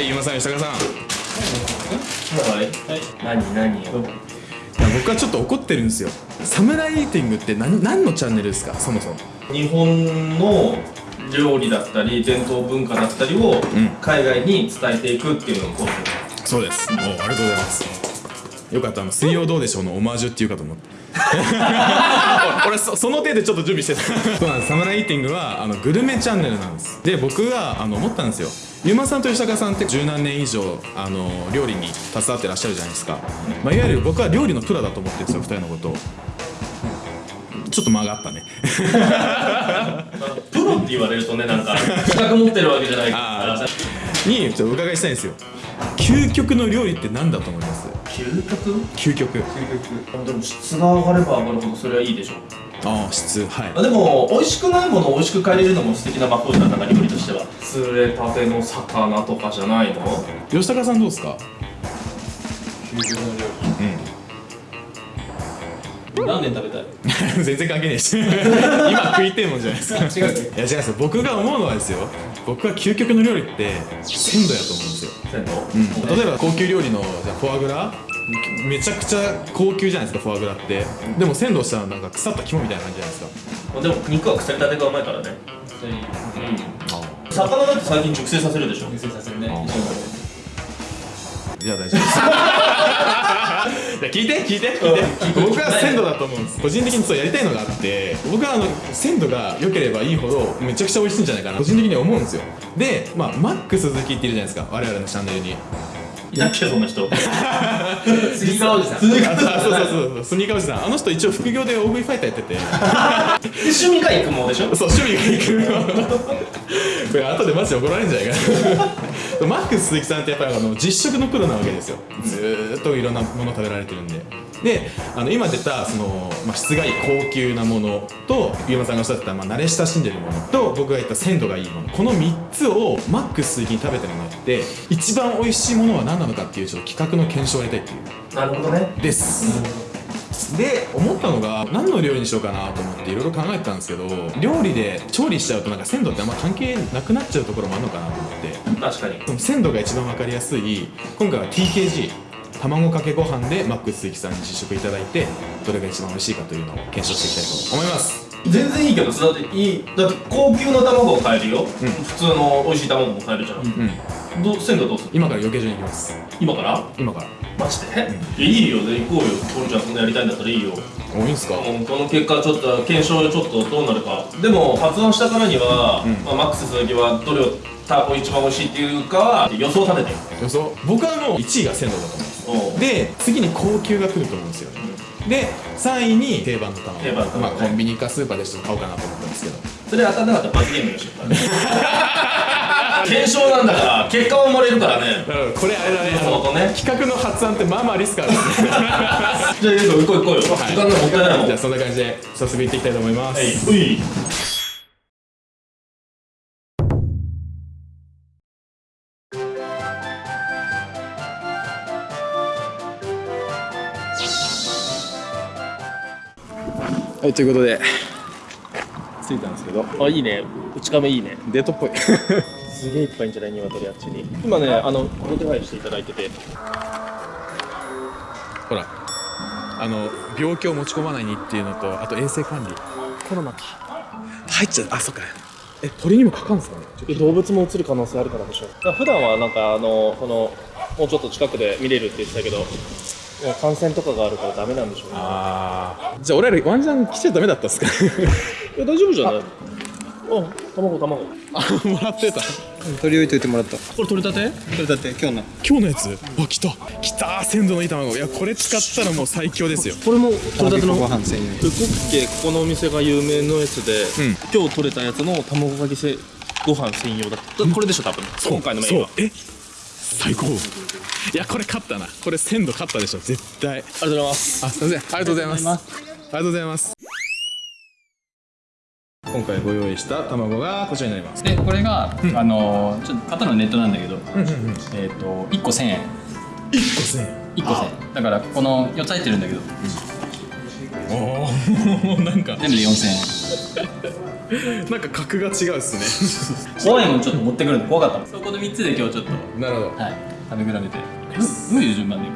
はい今さん吉高さん。はい。何何よ僕はちょっと怒ってるんですよ。サムライイーティングって何何のチャンネルですか？そもそも。日本の料理だったり伝統文化だったりを海外に伝えていくっていうのをコンセプそうです。おありがとうございますよかった。あの水曜どうでしょうのオマージュっていうかと思って。俺そその手でちょっと準備してた。そうなんです。サムライイーティングはあのグルメチャンネルなんです。で僕があの思ったんですよ。ゆうまさんと吉高さんって十何年以上あの料理に携わってらっしゃるじゃないですか、まあ、いわゆる僕は料理のプロだと思ってるんですよ二人のことを。ちょっと間があったね。ロって言われるとねなんか資格持ってるわけじゃないから。あにちょっとお伺いしたいんですよ。究極の料理って何だと思います？究極？究極？でも質が上がれば上がるほどそれはいいでしょああ質はい。あでも美味しくないものを美味しく変えれるのも素敵な魔法じゃんなんか料理としては釣れたての魚とかじゃないの？吉高さんどうですか？何年食べたい？全然関係ないし 今食いてえもんじゃないですか。違ういや違う僕が思うのはですよ僕は究極の料理って鮮度やと思うんですよ、鮮度？例えば高級料理のじゃあフォアグラ？めちゃくちゃ高級じゃないですかフォアグラって。でも鮮度したらなんか腐った肝みたいな感じじゃないですか。でも肉は腐りたてがうまいからね。うん。魚だって最近熟成させるでしょ。熟成させるね。じゃあ大丈夫です。い や聞いて聞いて。聞いて僕は鮮度だと思うんです。個人的にそうやりたいのがあって僕はあの鮮度が良ければいいほどめちゃくちゃ美味しいんじゃないかな。個人的には思うんですよ。でまあマックス好きっているじゃないですか。我々のチャンネルに。いたっけそんな人。杉川おじさん。あそうそうそうそう。スニーカーおじさんあの人一応副業で大食いファイターやってて。趣味が育毛でしょ？そう趣味がいくこれ後でマジで怒られるんじゃないか。なマックス鈴木さんってやっぱりあの実食のプロなわけですよ。ずーっといろんなもの食べられてるんでであの今出たその、まあ、質がいい高級なものとゆうまさんがおっしゃってた、まあ、慣れ親しんでるものと僕が言った鮮度がいいもの。この3つをマックス鈴木に食べてもらって一番美味しいものは何なのかっていうちょっと企画の検証をやりたいっていう。なるほどね。です。で思ったのが何の料理にしようかなと思っていろいろ考えてたんですけど料理で調理しちゃうとなんか鮮度ってあんま関係なくなっちゃうところもあるのかなと思って。確かに。その鮮度が一番分かりやすい今回は TKG 卵かけご飯でマックス鈴木さんに実食いただいてどれが一番美味しいかというのを検証していきたいと思います。全然いいけどだっていいだって高級な卵を買えるよ、普通の美味しい卵も買えるじゃん、うん。ど鮮度どうする？今から余計所に行きます。今から？今から。マジで、いやいいよ。で行こうよ。トルちゃんそんなやりたいんだったらいいよ。おいいんすか？うんこの結果ちょっと検証ちょっとどうなるか。でも発案したからには、まあ、マックス鈴木はどれをた一番美味しいっていうかは予想立てて。よ予想？僕はもう1位が鮮度だと思う。んで次に高級が来ると思うんですよで3位に定番の卵。定番の卵。まあ、コンビニかスーパーでちょっと買おうかなと思ったんですけど。それ当たんなかったら罰ゲームよし 検証なんだから結果は生まれるからね。これあれだね。そうそうね。企画の発案ってまあまあリスクあるんですね。じゃあ行こう行こうよ、時間がもったいないもん。じゃあそんな感じで早速行っていきたいと思います、はいはい、ということで。着いたんですけど。あいいね。内亀いいね。デートっぽい。すげえいっぱいんじゃない鶏あっちに。今ねあのご手配していただいてて。ほら。あの病気を持ち込まないにっていうのとあと衛生管理。コロナか。入っちゃう。あそっか。え鳥にもかかるんですか？ね動物も移る可能性あるからでしょ。普段はなんかあのこのもうちょっと近くで見れるって言ってたけどいや感染とかがあるからダメなんでしょうね。ああじゃあ俺らワンチャン来ちゃダメだったっすか？いや大丈夫じゃない？あ。卵卵。あもらってた。取り置いといてもらった。これ取れたて？それだって今日の。今日のやつ？あ来た。来た鮮度のいい卵。いやこれ使ったらもう最強ですよ。これも取れたての？ご飯専用。ウコッケここのお店が有名のやつで、ん。今日取れたやつの卵かけせご飯専用だった。これでしょ多分。今回のメインは。そう。え？最高。いやこれ勝ったな。これ鮮度勝ったでしょ。絶対。ありがとうございます。あすいません。ありがとうございます。ありがとうございます。今回ご用意した卵がこちらになります。でこれが、あのーちょっと買ったのはネットなんだけど、えっ、と1個1000円。1個1000円。1個1000円。だからこの4つ入ってるんだけどおおなんか全部で4000なんか格が違うっすね。円怖いもんちょっと持ってくるの怖かったそこの3つで今日ちょっとなるほど。はい食べ比べて。どういう順番でいく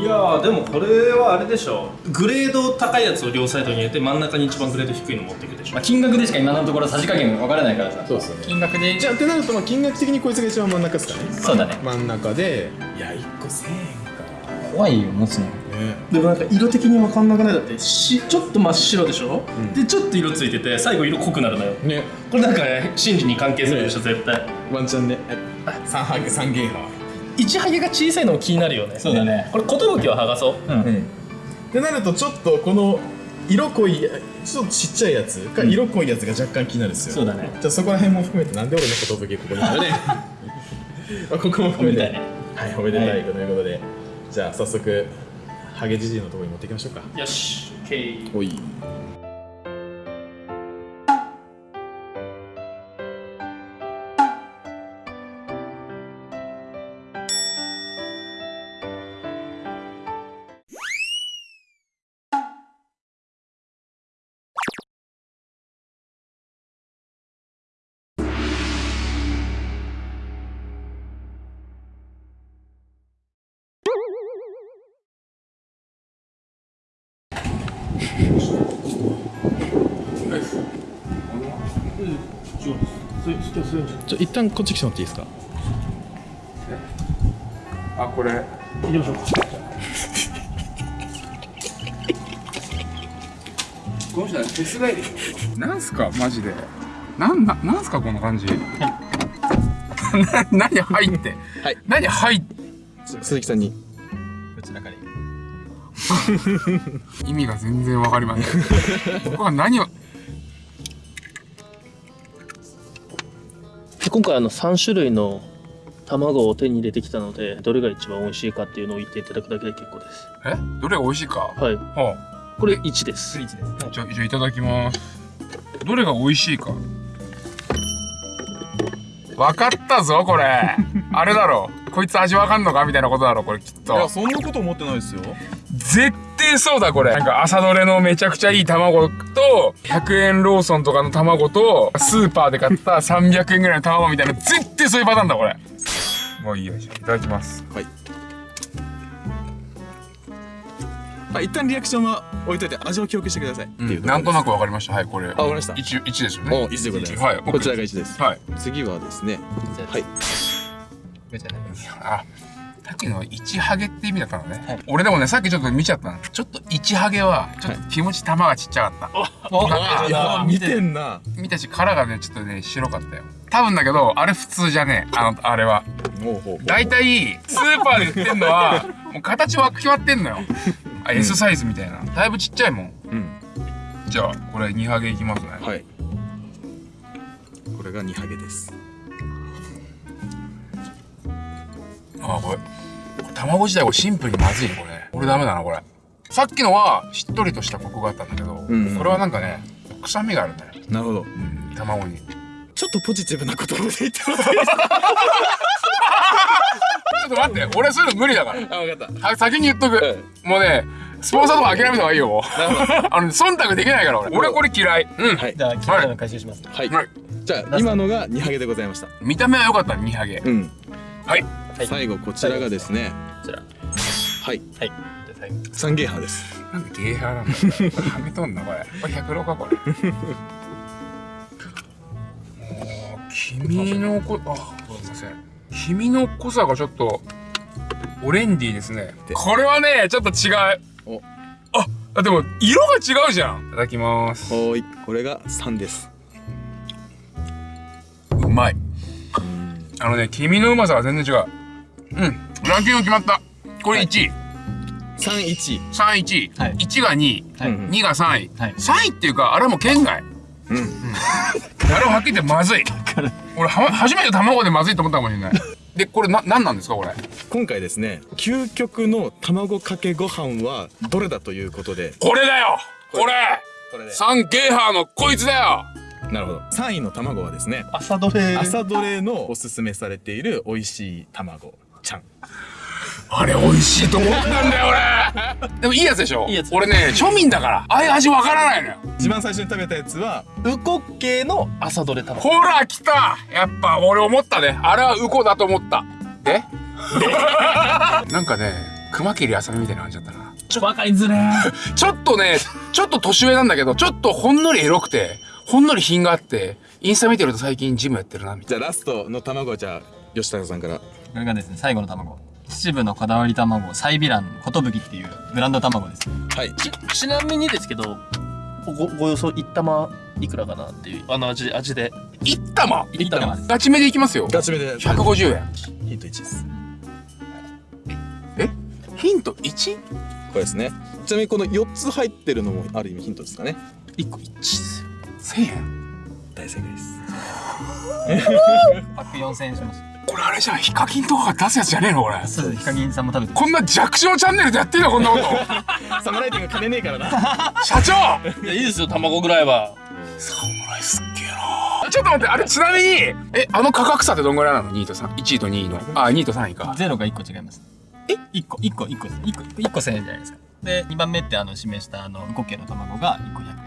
いやーでもこれはあれでしょ。グレード高いやつを両サイドに入れて真ん中に一番グレード低いの持っていくでしょ。まあ、金額でしか今のところさじ加減が分からないからさ。そうっすよね。金額で。じゃあってなるとまあ金額的にこいつが一番真ん中ですかね。そうだね。真ん中で。いや1個1000円か。怖いよ持つの。ねでもなんか色的に分かんなくない？だってしちょっと真っ白でしょ、でちょっと色ついてて最後色濃くなるのよ。ね。これなんかね真珠に関係するでしょ？絶対。ワンチャンね。三ハゲ三ゲーハ。一ハゲが小さいのも気になるよね。そうだね。これ寿は剥がそう。うん、うん。ってなるとちょっとこの色濃いちょっとちっちゃいやつか色濃いやつが若干気になるんですよ。そうだね。じゃあそこら辺も含めてなんで俺の寿ここにあるね。ま あここも含めて。はいおめでたいはいということで、じゃあ早速ハゲじじいのところに持っていきましょうか。よし OK おいちょ一旦こっち来てもらっていいですか？あこれ。行きましょうか。この人は手伝いで。しょなんすか？マジで。なんななんすか？この感じ。な何入って？はい。何入っ？て鈴木さんに。こちらから意味が全然わかりません。僕は何を今回あの3種類の卵を手に入れてきたのでどれが一番美味しいかっていうのを言っていただくだけで結構です。え？どれが美味しいか？はい。はこれ1です。あじゃあじゃあいただきます。どれが美味しいか？分かったぞこれ。あれだろ。こいつ味わかんのか？みたいなことだろこれきっと。そんなこと思ってないですよ。絶対そうだこれ。なんか朝どれのめちゃくちゃいい卵と100円ローソンとかの卵とスーパーで買った300円ぐらいの卵みたいな絶対そういうパターンだこれ。もういいよいただきます。はいあ一旦リアクションは置いといて味を記憶してください、っていうなんとなくくわかりました。はいこれ。あわかりました。1一ですよね。お、一でございます。はいこちらが一です。はい。次はですね、はい。あさっきの1ハゲって意味だったのね、俺でもねさっきちょっと見ちゃったの。ちょっと1ハゲはちょっと気持ち玉がちっちゃかった、いや、見てんな。見たし殻がねちょっとね白かったよ。多分だけどあれ普通じゃねえ。あのあれは。大体スーパーで売ってんのはもう形は決まってんのよあ S サイズみたいな。だいぶちっちゃいもん。うん。じゃあこれ2ハゲいきますね。はい。これが2ハゲです。あこれ。これ卵自体これシンプルにまずいねこれ。これダメだなこれ。さっきのはしっとりとしたコクがあったんだけど、うん。うんこれはなんかね臭みがあるんだよ、なるほど。うん、卵にっとポジティブな言葉で言ってます。ちょっと待って俺そういうの無理だから。あ、わかった。は先に言っとく、もうねスポンサーとか諦めた方がいいよもう。あのね忖度できないから俺。俺これ嫌い。うん、はい。じゃあ聞いたの回収します。はい。はい。じゃあ、今のが2ハゲでございました。見た目は良かった2ハゲ。うん。はい。最後、こちらがですね、こちら。はい。はい。じゃあ最後。サンゲーハです。なんでゲーハーなんだはめとんなこれ。これ100ロかこれ君のこあすいません。君の濃さがちょっとオレンディーですね。これはねちょっと違う。お。ああでも色が違うじゃん。いただきます。おーい。これが3です。うまい。あのね黄身のうまさが全然違う。うん。ランキング決まった。これ1位、3、1。3位1位、はい。1が2位、はい。うん2が3位、はい。3位っていうかあれはもう県外。うん。あれははっきり言ってまずい俺は初めて卵でまずいと思ったかもしれない。でこれな何なんですかこれ？今回ですね、究極の卵かけご飯はどれだということで、これだよ！これ。これ！で。サンゲーハーのこいつだよ！なるほど。3位の卵はですね、朝どれ朝どれのおすすめされている美味しい卵ちゃん。あれ美味しいと思ったんだよ俺。でもいいやつでしょ？いいやつ。俺ね庶民だから。ああいう味わからないのよ。一番最初に食べたやつはウコッケの朝どれ卵ほら来た。やっぱ俺思ったね。あれはウコだと思った。えなんかね熊切あさみみたいな感じだったな。ちょ分かりづれ。ー ちょっとねちょっと年上なんだけどちょっとほんのりエロくてほんのり品があってインスタ見てると最近ジムやってるなみたいじゃあラストの卵じゃあ吉高さんから。これがですね最後の卵秩父のこだわり卵サイビラン寿っていうブランド卵です。はい。ちちなみにですけどごご予想一玉いくらかなっていうあの味味で。一玉一玉です。ガチめでいきますよ。ガチめで。150円。ヒント1です。え？ヒント 1? これですね。ちなみにこの4つ入ってるのもある意味ヒントですかね。一個一ですよ。1000円？大正解です。パック4000円しますこれあれじゃん。ヒカキンとかが出すやつじゃねえのこれ。そうヒカキンさんも食べてこんな弱小チャンネルでやっていいのこんなこと。サムライティング金ねえからな。社長！いやいいですよ卵ぐらいは。侍すっげえなちょっと待ってあれちなみにえあの価格差ってどんぐらいなの？2位と3 1位と2位の。あ2位と3位かゼロが1個違います。え？1個1個1個1個1個1000円じゃないですか。で2番目ってあの示したあのウコッケの卵が1個100円。で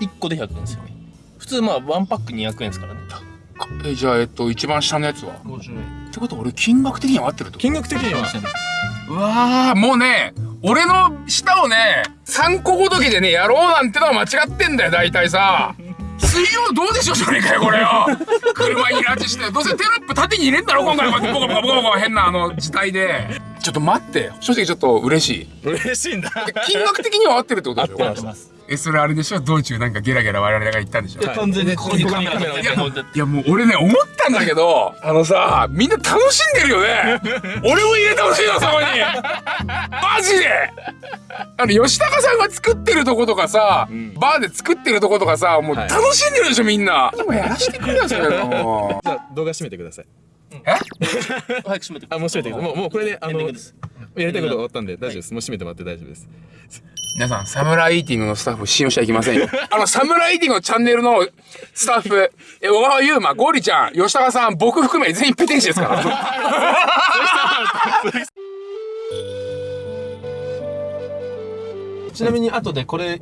す一個で100円ですよ。普通まあワンパック200円ですからねえじゃあえっと一番下のやつは？50円。ってことは俺金額的には合ってるってこと？金額的には一緒です。うわーもうね俺の舌をね3個ごときでねやろうなんてのは間違ってんだよ大体さ。水曜どうでしょうじゃねえかよこれよ。車に拉致して。どうせテロップ縦に入れんだろ今回。こうやってボコボコボコボコ。変なあの字体で。ちょっと待って正直ちょっと嬉しい。嬉しいんだ。金額的には合ってるってことでしょ？合ってますえそれあれでしょ？道中なんかゲラゲラ我々が言ったんでしょ、はい。完全にここにカメラいてあっていやもう俺ね思ったんだけどあのさみんな楽しんでるよね。俺も入れてほしいのそこに。マジで。あの吉高さんが作ってるとことかさ、ん。バーで作ってるとことかさもうはい。楽しんでるでしょみんな。でもやらしてくれよそれも。じゃあ動画閉めてくださいえ？早く閉めてあもう閉めてくださいもうもうこれであのやりたいこと終わったんで大丈夫です。もう閉めてもらって大丈夫です。皆さんサムライイーティングのスタッフ信用しちゃいけませんよ。あのサムライイーティングのチャンネルのスタッフ。え小川優馬ゴリちゃん吉高さん僕含め全員ペテン師ですから。ちなみに後でこれ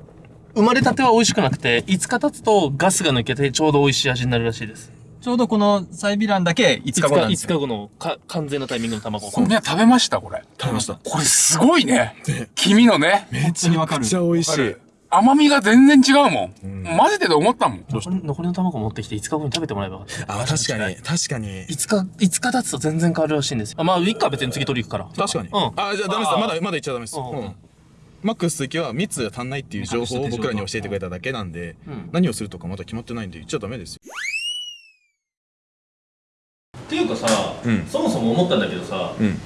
生まれたては美味しくなくて5日経つとガスが抜けてちょうど美味しい味になるらしいですちょうどこのサイビランだけ5日後なんです5日よ後のか完全なタイミングの卵。これ食べましたこれ。食べました。これすごいね。黄身のね。本当にわかるめっちゃ美味しい。甘みが全然違うもん、混ぜてて思ったもん。残り残りの卵持ってきて5日後に食べてもらえば。よかったあ確かに。確かに。5日5日経つと全然変わるらしいんですよ。あまあいっか別に次取り行くから。確かに。うん。あじゃあダメです。まだまだ言っちゃダメです。うん。うん。マックス鈴木は蜜が足んないっていう情報を僕らに教えてくれただけなんでうん。何をするとかまだ決まってないんで言っちゃダメですよっていうかさ、うん。そもそも思ったんだけどさうん。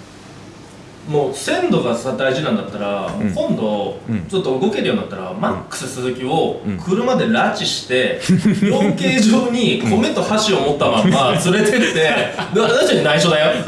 もう鮮度がさ大事なんだったら、ん。今度、うん。ちょっと動けるようになったら、マックス鈴木をうん。車で拉致して、養鶏場に米と箸を持ったまんま連れてって、で私たちに内緒だよ。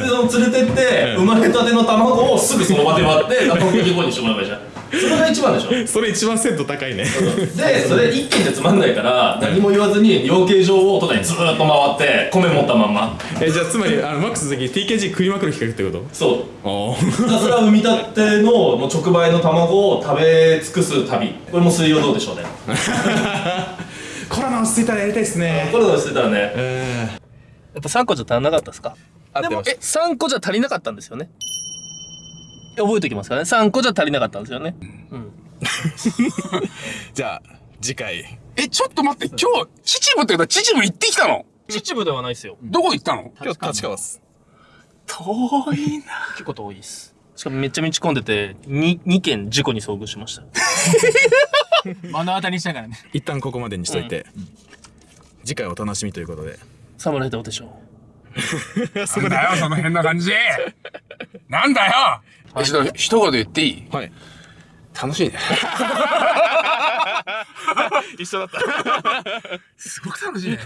でその連れてって、生まれたての卵をすぐその場で割って、卵焼き後にしてもらえばいいじゃん。それが一番でしょ。それ一番鮮度高いね。で、それ一軒じゃつまんないから、何も言わずに養鶏場を都内にずーっと回って、米持ったまんま。えじゃあつまりあのマックス鈴木 TKG 食いまくる企画ってこと？そう。あひたすら産みたてのもう直売の卵を食べ尽くす旅。これも水曜どうでしょうね。あ コロナ落ち着いたらやりたいですね。これをしてたらね。やえっぱ3個じゃ足らなかったですか？ー、でもえ合ってまし3個じゃ足りなかったんですよね？覚えておきますからね。3個じゃ足りなかったんですよね。うん。た じゃあ次回。えちょっと待って今日秩父って言ったら秩父行ってきたの？秩父ではないですよ。どこ行ったの？今日立川っす。遠いな。結構遠いです。しかもめっちゃ道込んでて 2, 2件事故に遭遇しました。目の当たりにしながらね。一旦ここまでにしといて、次回お楽しみということで。侍どうでしょ なんだよその変な感じ。なんだよ一度一言言っていい？はい。楽しいね。一緒だった。すごく楽しいね